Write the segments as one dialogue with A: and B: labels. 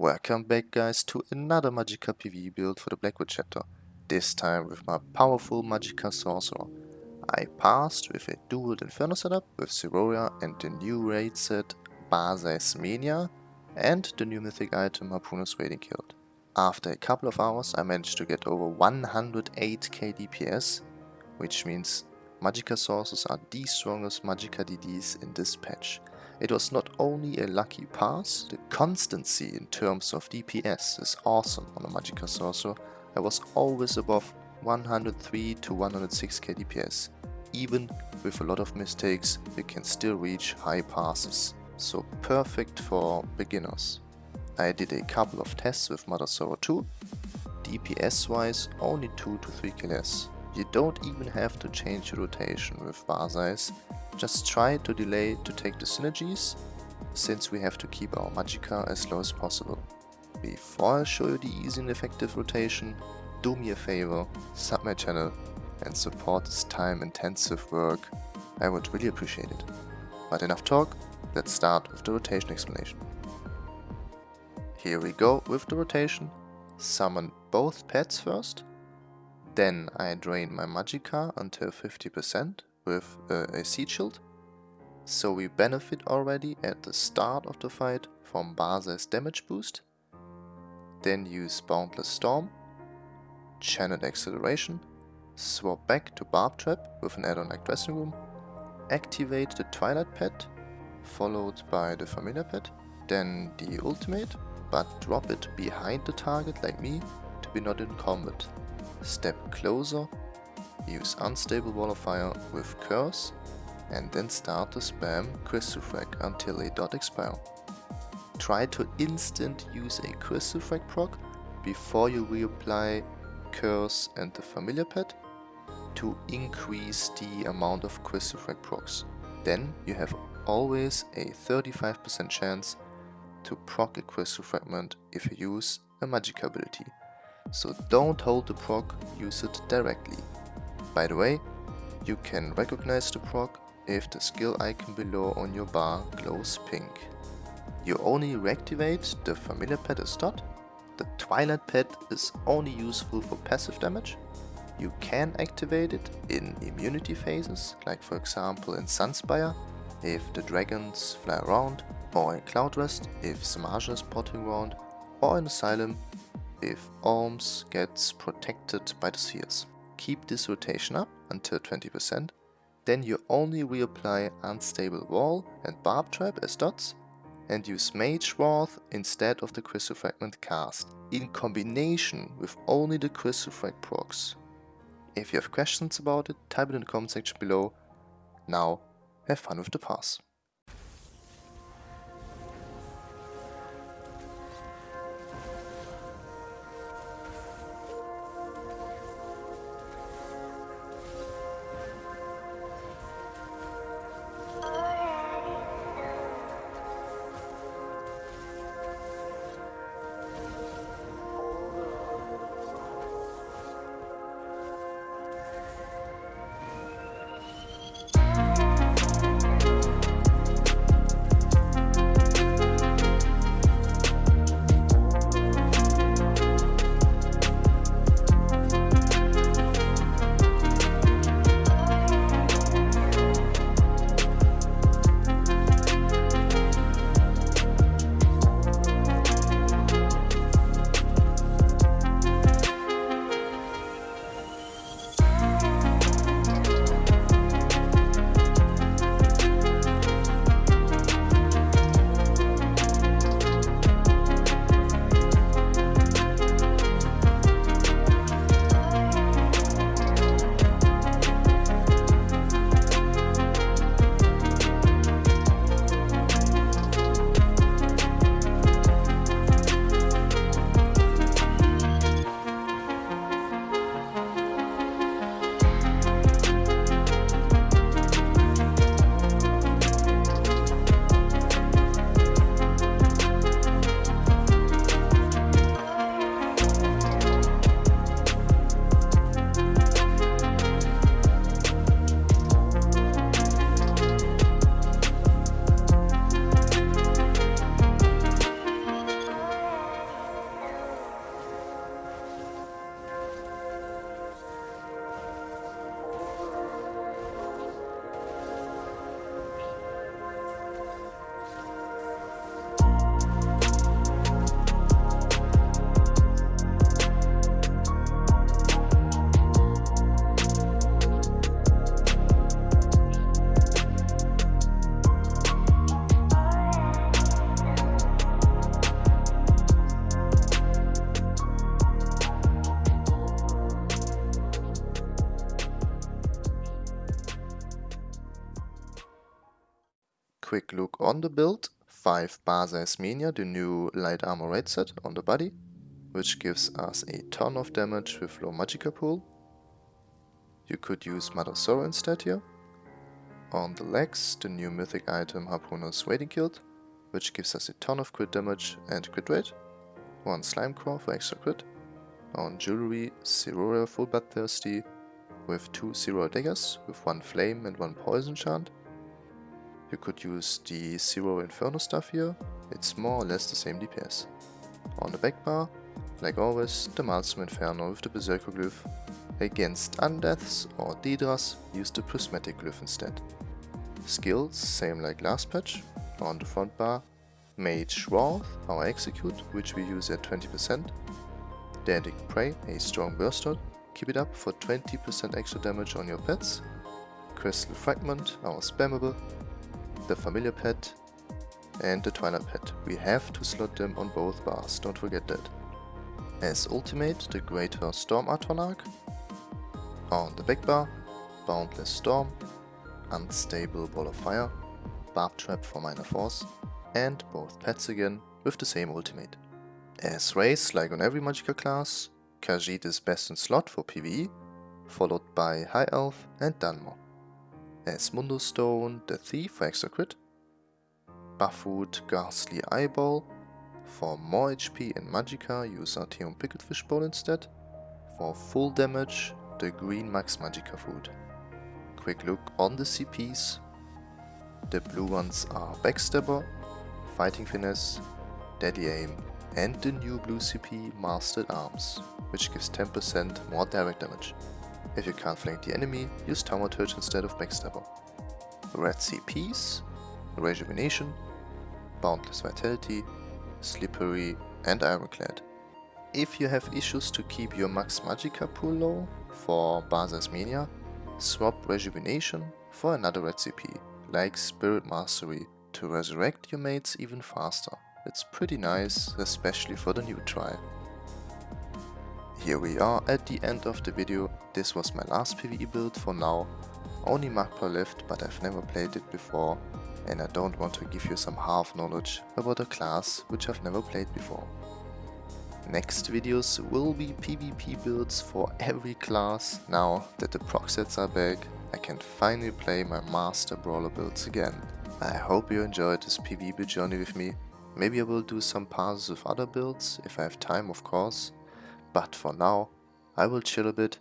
A: Welcome back guys to another Magicka PvE build for the Blackwood chapter, this time with my powerful Magicka Sorcerer. I passed with a dual Inferno setup with Siroria and the new raid set Bahsei's Mania and the new mythic item Harpooner's Wading Kilt. After a couple of hours I managed to get over 108k DPS, which means Magicka Sorcerers are the strongest Magicka DDs in this patch. It was not only a lucky pass, the constancy in terms of DPS is awesome on a Magicka Sorcerer. I was always above 103 to 106k DPS. Even with a lot of mistakes, you can still reach high passes. So perfect for beginners. I did a couple of tests with Mother Sorrow 2. DPS wise, only 2 to 3 kills. You don't even have to change your rotation with Bahsei's just try to delay to take the synergies, since we have to keep our Magicka as low as possible. Before I show you the easy and effective rotation, do me a favor, sub my channel and support this time intensive work, I would really appreciate it. But enough talk, let's start with the rotation explanation. Here we go with the rotation, summon both pets first, then I drain my Magicka until 50% with uh, a Seed Shield. So we benefit already at the start of the fight from Bahsei's damage boost. Then use Boundless Storm, Channel Acceleration, swap back to Barb Trap with an add-on like Dressing Room, activate the Twilight Pet, followed by the Familiar Pet, then the ultimate, but drop it behind the target like me to be not in combat. Step closer use Unstable Wall of Fire with Curse and then start to spam Crystal Frag until a dot expire. Try to instant use a Crystal Frag proc before you reapply Curse and the Familiar Pet to increase the amount of Crystal Frag procs. Then you have always a 35% chance to proc a Crystal Fragment if you use a magic ability. So don't hold the proc, use it directly. By the way, you can recognize the proc if the skill icon below on your bar glows pink. You only reactivate the familiar pet as dot. The twilight pet is only useful for passive damage. You can activate it in immunity phases, like for example in Sunspire, if the dragons fly around, or in Cloudrest, if Z'Maja is potting around, or in Asylum if Olms gets protected by the spheres keep this rotation up until 20%, then you only reapply Unstable Wall and Barb Trap as dots and use Mage Wrath instead of the Crystal Fragment cast, in combination with only the Crystal Frag procs. If you have questions about it, type it in the comment section below. Now, have fun with the pass. Quick look on the build. 5 Bahsei's Mania, the new light armor raid set on the body, which gives us a ton of damage with low Magicka pool. You could use Sorrow instead here. On the legs, the new mythic item Harpooner's Wading Kilt, which gives us a ton of crit damage and crit rate. One Slimecraw for extra crit. On jewelry, Siroria Full Bloodthirsty with two two Zero daggers with one flame and one poison chant. You could use the Zero Inferno stuff here, it's more or less the same DPS. On the back bar, like always, the Maelstrom Inferno with the Berserker Glyph. Against Undeaths or Daedras, use the Prismatic Glyph instead. Skills, same like last patch. On the front bar, Mage Wrath, our Execute, which we use at 20%. Daedric Prey, a strong burst shot, keep it up for 20% extra damage on your pets. Crystal Fragment, our spammable, the Familiar Pet and the Twilight Pet. We have to slot them on both bars, don't forget that. As ultimate, the Greater Storm Atronach. On the back bar, Boundless Storm, Unstable Wall of Fire, Barb Trap for minor force, and both pets again with the same ultimate. As race, like on every Magicka class, Khajiit is best in slot for PvE, followed by High Elf and Dunmer. As Mundus Stone, the Thief for extra crit, Buffoot Ghastly Eye Bowl, for more HP and Magicka use Artaeum Pickled Bowl instead, for full damage the green Max Magicka food. Quick look on the CPs, the blue ones are Backstabber, Fighting Finesse, Deadly Aim and the new blue CP Master-at-Arms, which gives 10% more direct damage. If you can't flank the enemy, use Thaumaturge instead of Backstabber. Red CPs, Rejuvenation, Boundless Vitality, Slippery and Ironclad. If you have issues to keep your max Magicka pool low for Bahsei's Mania, swap Rejuvenation for another red CP, like Spirit Mastery, to resurrect your mates even faster. It's pretty nice, especially for the new trial. Here we are at the end of the video, this was my last PvE build for now. Only Magplar left, but I've never played it before and I don't want to give you some half knowledge about a class which I've never played before. Next videos will be PvP builds for every class. Now that the proc sets are back, I can finally play my master brawler builds again. I hope you enjoyed this PvP build journey with me. Maybe I will do some passes with other builds, if I have time of course. But for now, I will chill a bit.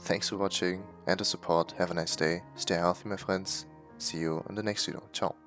A: Thanks for watching and the support, have a nice day, stay healthy my friends, see you in the next video, ciao.